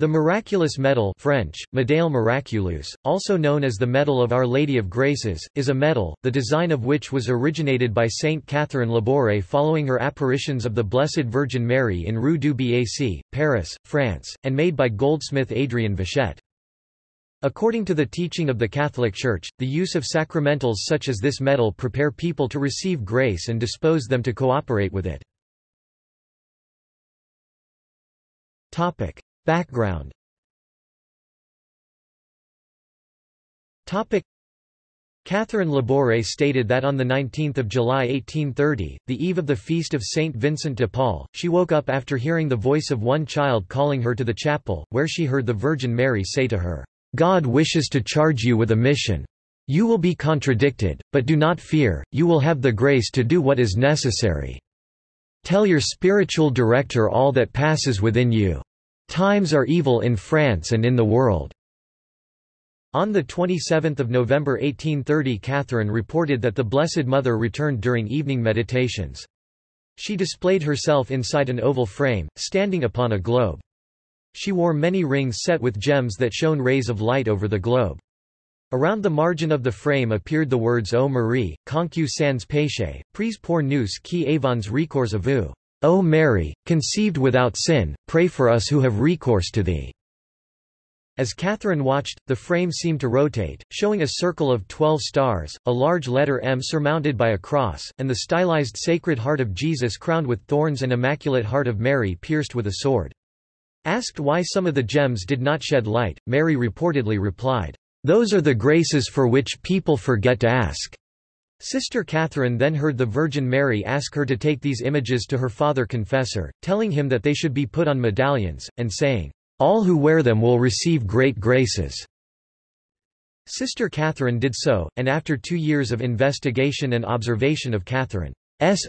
The miraculous medal French, Médaille miraculeuse, also known as the Medal of Our Lady of Graces, is a medal, the design of which was originated by Saint Catherine Labouré following her apparitions of the Blessed Virgin Mary in Rue du Bac, Paris, France, and made by goldsmith Adrien Vachette. According to the teaching of the Catholic Church, the use of sacramentals such as this medal prepare people to receive grace and dispose them to cooperate with it. Background Catherine Labouré stated that on 19 July 1830, the eve of the feast of Saint Vincent de Paul, she woke up after hearing the voice of one child calling her to the chapel, where she heard the Virgin Mary say to her, "'God wishes to charge you with a mission. You will be contradicted, but do not fear, you will have the grace to do what is necessary. Tell your spiritual director all that passes within you. Times are evil in France and in the world. On 27 November 1830 Catherine reported that the Blessed Mother returned during evening meditations. She displayed herself inside an oval frame, standing upon a globe. She wore many rings set with gems that shone rays of light over the globe. Around the margin of the frame appeared the words O Marie, concu sans péché, prise pour nous qui avons recours à vous. O Mary, conceived without sin, pray for us who have recourse to thee. As Catherine watched, the frame seemed to rotate, showing a circle of twelve stars, a large letter M surmounted by a cross, and the stylized Sacred Heart of Jesus crowned with thorns and Immaculate Heart of Mary pierced with a sword. Asked why some of the gems did not shed light, Mary reportedly replied, Those are the graces for which people forget to ask. Sister Catherine then heard the Virgin Mary ask her to take these images to her father confessor, telling him that they should be put on medallions, and saying, "'All who wear them will receive great graces." Sister Catherine did so, and after two years of investigation and observation of Catherine's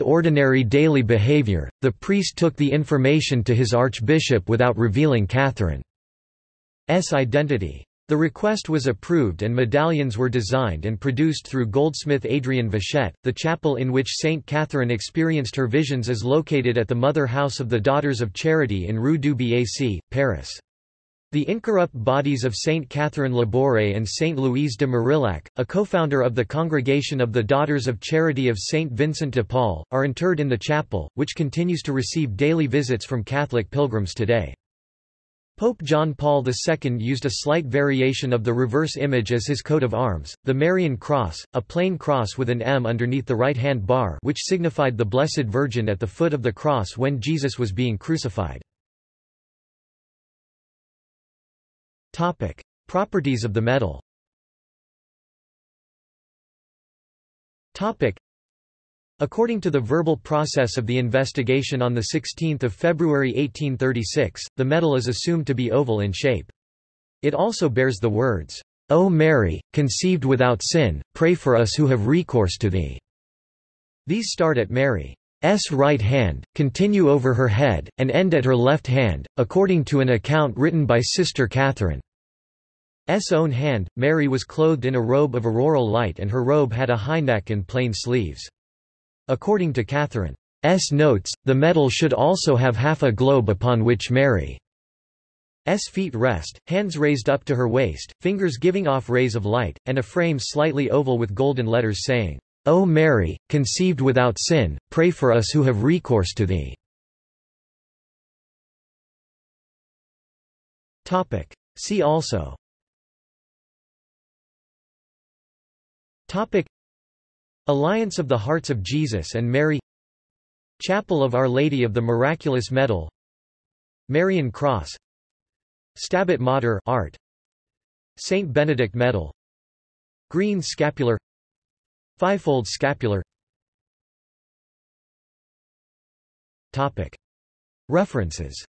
ordinary daily behavior, the priest took the information to his archbishop without revealing Catherine's identity. The request was approved and medallions were designed and produced through goldsmith Adrien Vachette. The chapel in which Saint Catherine experienced her visions is located at the Mother House of the Daughters of Charity in Rue du Bac, Paris. The incorrupt bodies of Saint Catherine Labouré and Saint Louise de Marillac, a co-founder of the Congregation of the Daughters of Charity of Saint Vincent de Paul, are interred in the chapel, which continues to receive daily visits from Catholic pilgrims today. Pope John Paul II used a slight variation of the reverse image as his coat of arms, the Marian cross, a plain cross with an M underneath the right-hand bar which signified the Blessed Virgin at the foot of the cross when Jesus was being crucified. Topic. Properties of the medal Topic. According to the verbal process of the investigation on 16 February 1836, the medal is assumed to be oval in shape. It also bears the words, O Mary, conceived without sin, pray for us who have recourse to thee. These start at Mary's right hand, continue over her head, and end at her left hand, according to an account written by Sister Catherine's own hand. Mary was clothed in a robe of auroral light and her robe had a high neck and plain sleeves. According to Catherine's notes, the medal should also have half a globe upon which Mary's feet rest, hands raised up to her waist, fingers giving off rays of light, and a frame slightly oval with golden letters saying, O Mary, conceived without sin, pray for us who have recourse to thee. See also. Topic Alliance of the Hearts of Jesus and Mary Chapel of Our Lady of the Miraculous Medal Marian Cross Stabat Mater art Saint Benedict Medal Green scapular Fivefold scapular. Topic. References.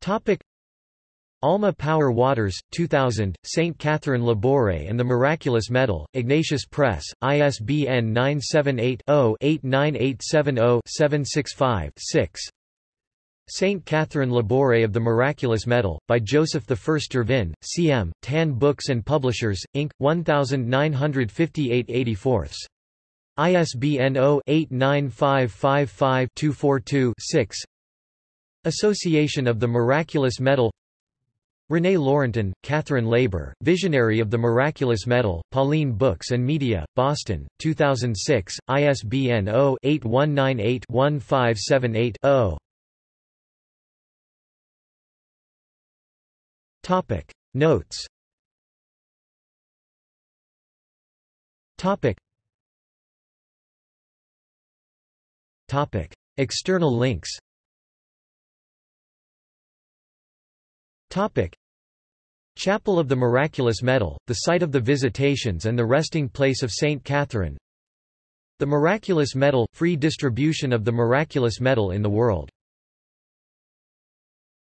Topic Alma Power Waters, 2000, St. Catherine Labouré and the Miraculous Medal, Ignatius Press, ISBN 978-0-89870-765-6 St. Catherine Labouré of the Miraculous Medal, by Joseph I Dirvin, C.M., Tan Books and Publishers, Inc., 1958 84 ISBN 0-89555-242-6 Association of the Miraculous Medal René Laurentin, Catherine Labouré, Visionary of the Miraculous Medal, Pauline Books and Media, Boston, 2006, ISBN 0-8198-1578-0. Topic Notes. Topic. Topic External links Topic. Chapel of the Miraculous Medal, the site of the Visitations and the resting place of Saint Catherine The Miraculous Medal – free distribution of the Miraculous Medal in the world